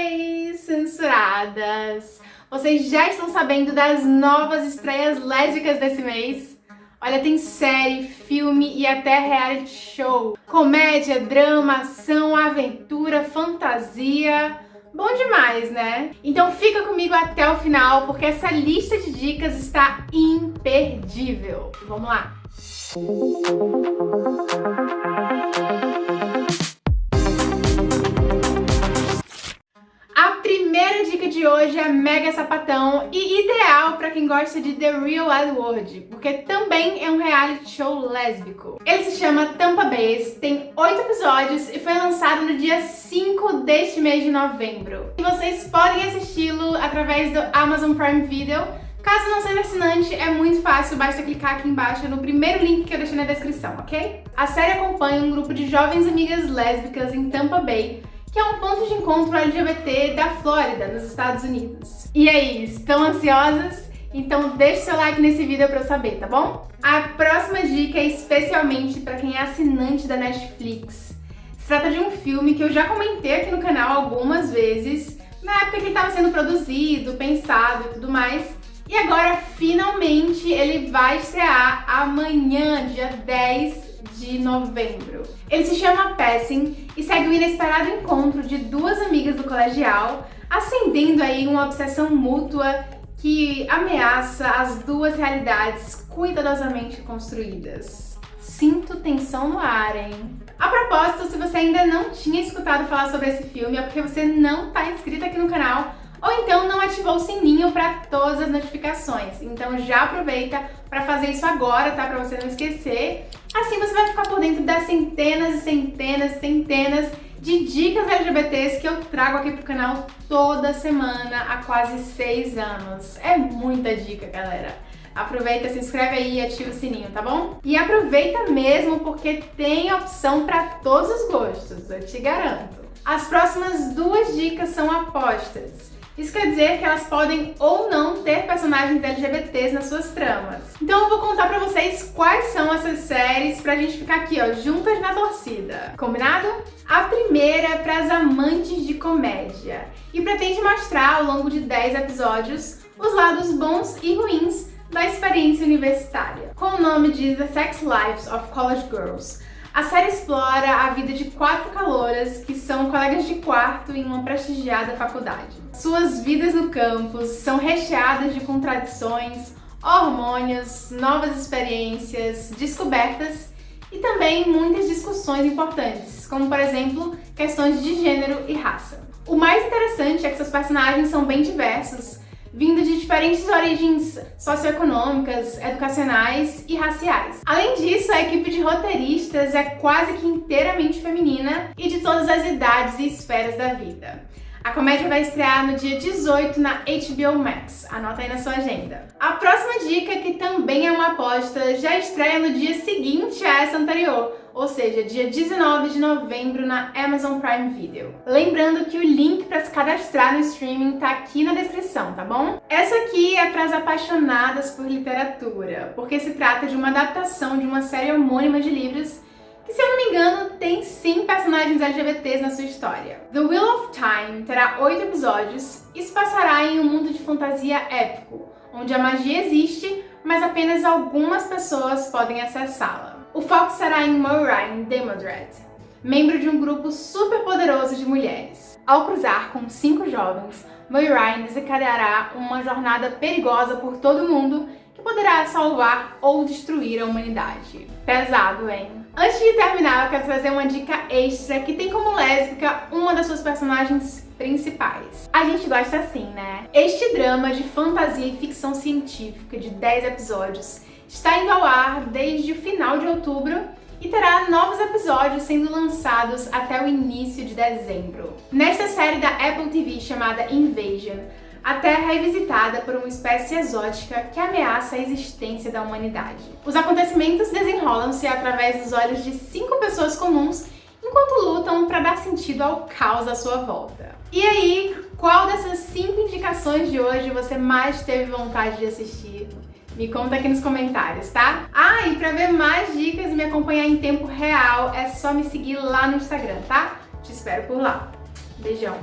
Oi, censuradas! Vocês já estão sabendo das novas estreias lésbicas desse mês? Olha, tem série, filme e até reality show. Comédia, drama, ação, aventura, fantasia... Bom demais, né? Então fica comigo até o final, porque essa lista de dicas está imperdível. Vamos lá! De hoje é mega sapatão e ideal para quem gosta de The Real World, porque também é um reality show lésbico. Ele se chama Tampa Base, tem oito episódios e foi lançado no dia 5 deste mês de novembro. E vocês podem assisti-lo através do Amazon Prime Video, Caso não seja assinante, é muito fácil, basta clicar aqui embaixo no primeiro link que eu deixei na descrição, ok? A série acompanha um grupo de jovens amigas lésbicas em Tampa Bay que é um ponto de encontro LGBT da Flórida, nos Estados Unidos. E aí, estão ansiosas? Então deixe seu like nesse vídeo pra eu saber, tá bom? A próxima dica é especialmente para quem é assinante da Netflix. Se trata de um filme que eu já comentei aqui no canal algumas vezes, na época que ele estava sendo produzido, pensado e tudo mais, e agora, finalmente, ele vai estrear amanhã, dia 10 de novembro. Ele se chama Passing e segue o inesperado encontro de duas amigas do colegial, acendendo aí uma obsessão mútua que ameaça as duas realidades cuidadosamente construídas. Sinto tensão no ar, hein? A propósito, se você ainda não tinha escutado falar sobre esse filme, é porque você não está inscrito aqui no canal, ou então não ativou o sininho para todas as notificações. Então já aproveita para fazer isso agora, tá? Para você não esquecer. Assim você vai ficar por dentro das centenas e centenas e centenas de dicas LGBTs que eu trago aqui pro canal toda semana há quase seis anos. É muita dica, galera. Aproveita, se inscreve aí e ativa o sininho, tá bom? E aproveita mesmo porque tem opção para todos os gostos, eu te garanto. As próximas duas dicas são apostas. Isso quer dizer que elas podem ou não ter personagens LGBTs nas suas tramas. Então eu vou contar pra vocês quais são essas séries pra gente ficar aqui, ó, juntas na torcida. Combinado? A primeira é para as amantes de comédia e pretende mostrar ao longo de 10 episódios os lados bons e ruins da experiência universitária, com o nome de The Sex Lives of College Girls, a série explora a vida de quatro calouras que são colegas de quarto em uma prestigiada faculdade. Suas vidas no campus são recheadas de contradições, hormônios, novas experiências, descobertas e também muitas discussões importantes, como por exemplo, questões de gênero e raça. O mais interessante é que seus personagens são bem diversos, vindo de diferentes origens socioeconômicas, educacionais e raciais. Além disso, a equipe de roteiristas é quase que inteiramente feminina e de todas as idades e esferas da vida. A comédia vai estrear no dia 18 na HBO Max, anota aí na sua agenda. A próxima dica, que também é uma aposta, já estreia no dia seguinte a essa anterior, ou seja, dia 19 de novembro na Amazon Prime Video. Lembrando que o link para se cadastrar no streaming tá aqui na descrição, tá bom? Essa aqui é para as apaixonadas por literatura, porque se trata de uma adaptação de uma série homônima de livros personagens LGBTs na sua história. The Wheel of Time terá oito episódios e se passará em um mundo de fantasia épico, onde a magia existe, mas apenas algumas pessoas podem acessá-la. O foco será em Moiraine Demodred, membro de um grupo super poderoso de mulheres. Ao cruzar com cinco jovens, Moiraine desencadeará uma jornada perigosa por todo o mundo que poderá salvar ou destruir a humanidade. Pesado, hein? Antes de terminar, eu quero trazer uma dica extra que tem como lésbica uma das suas personagens principais. A gente gosta assim, né? Este drama de fantasia e ficção científica de 10 episódios está indo ao ar desde o final de outubro e terá novos episódios sendo lançados até o início de dezembro. Nesta série da Apple TV chamada Invasion, a Terra é visitada por uma espécie exótica que ameaça a existência da humanidade. Os acontecimentos desenrolam-se através dos olhos de cinco pessoas comuns enquanto lutam para dar sentido ao caos à sua volta. E aí, qual dessas cinco indicações de hoje você mais teve vontade de assistir? Me conta aqui nos comentários, tá? Ah, e pra ver mais dicas e me acompanhar em tempo real, é só me seguir lá no Instagram, tá? Te espero por lá. Beijão!